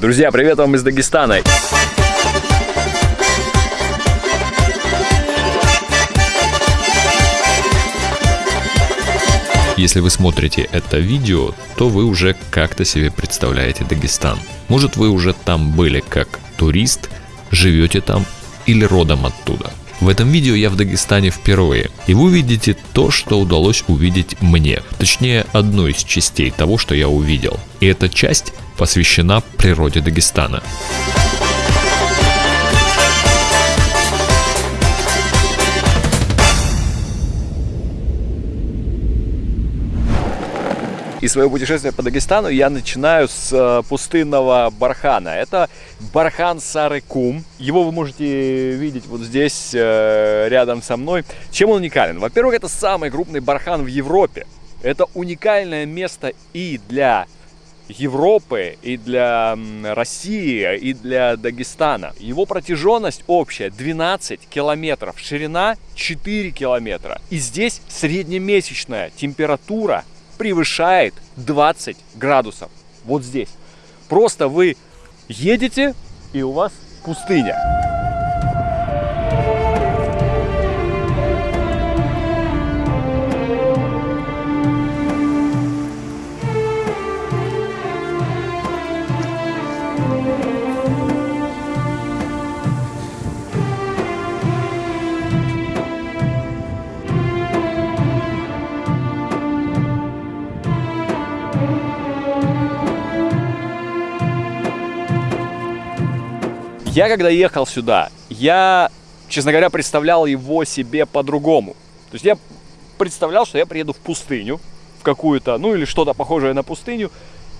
Друзья, привет вам из Дагестана. Если вы смотрите это видео, то вы уже как-то себе представляете Дагестан. Может вы уже там были как турист, живете там или родом оттуда. В этом видео я в Дагестане впервые, и вы увидите то, что удалось увидеть мне, точнее одну из частей того, что я увидел. И эта часть посвящена природе Дагестана. И свое путешествие по Дагестану я начинаю с э, пустынного бархана. Это бархан Сарыкум. Его вы можете видеть вот здесь, э, рядом со мной. Чем он уникален? Во-первых, это самый крупный бархан в Европе. Это уникальное место и для Европы, и для России, и для Дагестана. Его протяженность общая 12 километров, ширина 4 километра. И здесь среднемесячная температура превышает 20 градусов. Вот здесь. Просто вы едете, и у вас пустыня. Я когда ехал сюда, я, честно говоря, представлял его себе по-другому. То есть я представлял, что я приеду в пустыню, в какую-то, ну или что-то похожее на пустыню,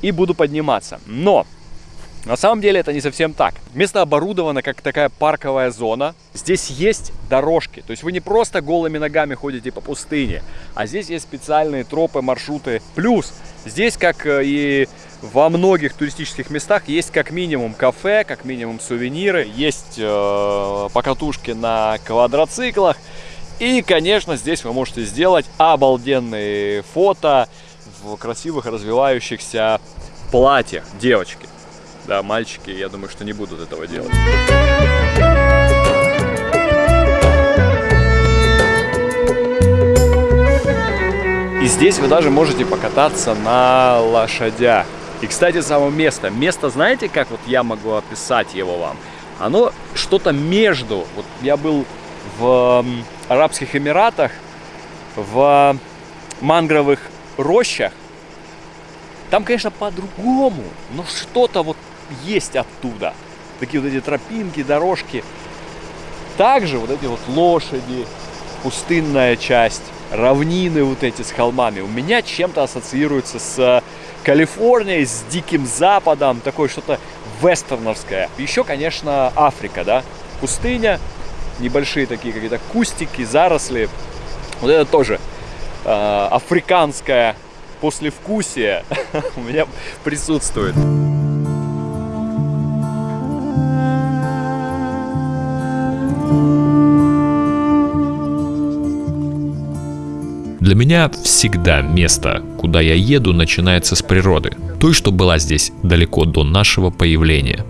и буду подниматься. Но на самом деле это не совсем так. Место оборудовано как такая парковая зона. Здесь есть дорожки. То есть вы не просто голыми ногами ходите по пустыне, а здесь есть специальные тропы, маршруты. Плюс здесь, как э, и во многих туристических местах, есть как минимум кафе, как минимум сувениры, есть э, покатушки на квадроциклах. И, конечно, здесь вы можете сделать обалденные фото в красивых развивающихся платьях девочки. Да, мальчики, я думаю, что не будут этого делать. И здесь вы даже можете покататься на лошадях. И, кстати, само место. Место, знаете, как вот я могу описать его вам? Оно что-то между. Вот я был в Арабских Эмиратах, в мангровых рощах. Там, конечно, по-другому, но что-то вот есть оттуда. Такие вот эти тропинки, дорожки. Также вот эти вот лошади, пустынная часть, равнины вот эти с холмами у меня чем-то ассоциируются с Калифорнией, с Диким Западом, такое что-то вестерновское. Еще, конечно, Африка, да, пустыня, небольшие такие какие-то кустики, заросли. Вот это тоже э, африканское послевкусие у меня присутствует. Для меня всегда место, куда я еду, начинается с природы. Той, что была здесь далеко до нашего появления.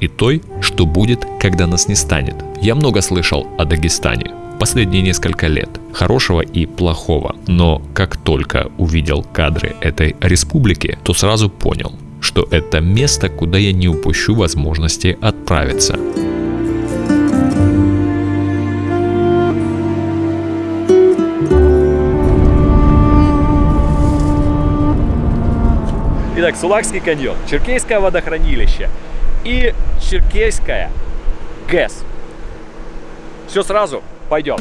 И той, что будет, когда нас не станет. Я много слышал о Дагестане. Последние несколько лет. Хорошего и плохого. Но как только увидел кадры этой республики, то сразу понял, что это место, куда я не упущу возможности отправиться. Итак, Сулакский каньон, Черкейское водохранилище и Черкейская ГЭС. Все сразу, пойдем.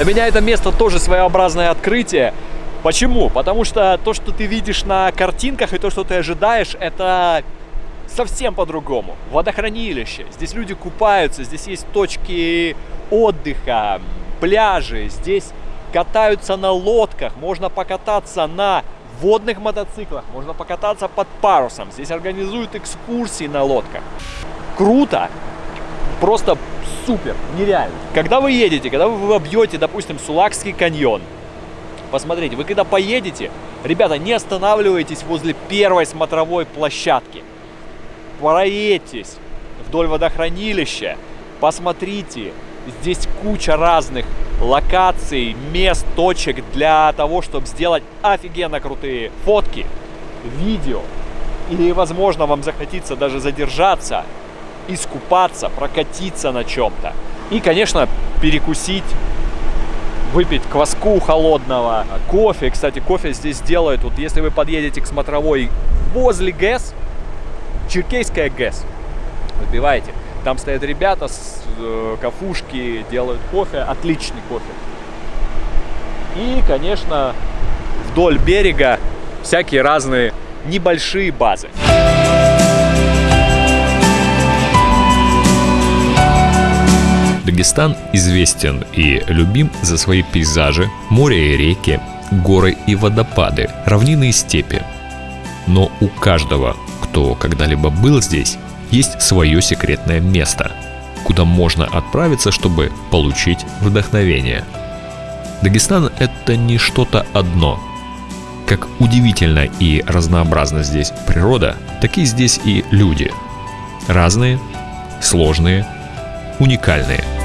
Для меня это место тоже своеобразное открытие. Почему? Потому что то, что ты видишь на картинках и то, что ты ожидаешь, это совсем по-другому. Водохранилище, здесь люди купаются, здесь есть точки отдыха, пляжи, здесь катаются на лодках, можно покататься на водных мотоциклах, можно покататься под парусом, здесь организуют экскурсии на лодках. Круто, просто супер, нереально. Когда вы едете, когда вы обьете, допустим, Сулакский каньон, посмотрите, вы когда поедете, ребята, не останавливайтесь возле первой смотровой площадки. Проедьтесь вдоль водохранилища, посмотрите, здесь куча разных локаций, мест, точек для того, чтобы сделать офигенно крутые фотки, видео. И, возможно, вам захотится даже задержаться, искупаться, прокатиться на чем-то. И, конечно, перекусить, выпить кваску холодного, кофе. Кстати, кофе здесь делают, вот если вы подъедете к смотровой возле ГЭС, Черкейская ГЭС, выбиваете. Там стоят ребята с э, кафушки, делают кофе, отличный кофе. И, конечно, вдоль берега всякие разные небольшие базы. Дагестан известен и любим за свои пейзажи, море и реки, горы и водопады, равнины и степи. Но у каждого, кто когда-либо был здесь, есть свое секретное место, куда можно отправиться, чтобы получить вдохновение. Дагестан – это не что-то одно. Как удивительно и разнообразна здесь природа, так и здесь и люди. Разные, сложные, уникальные –